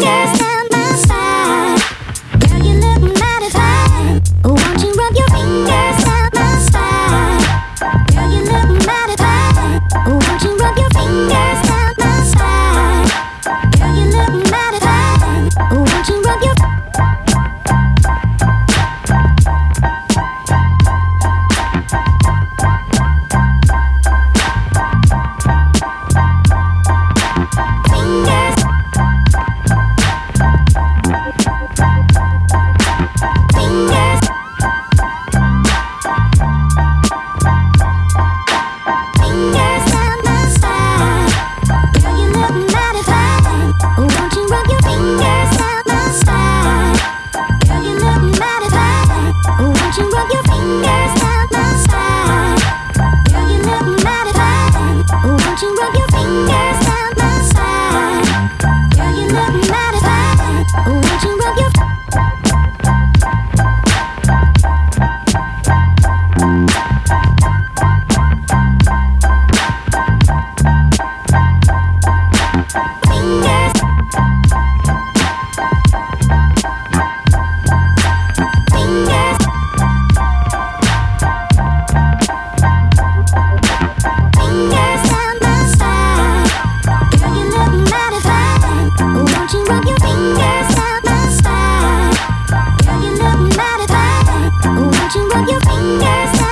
fingers rub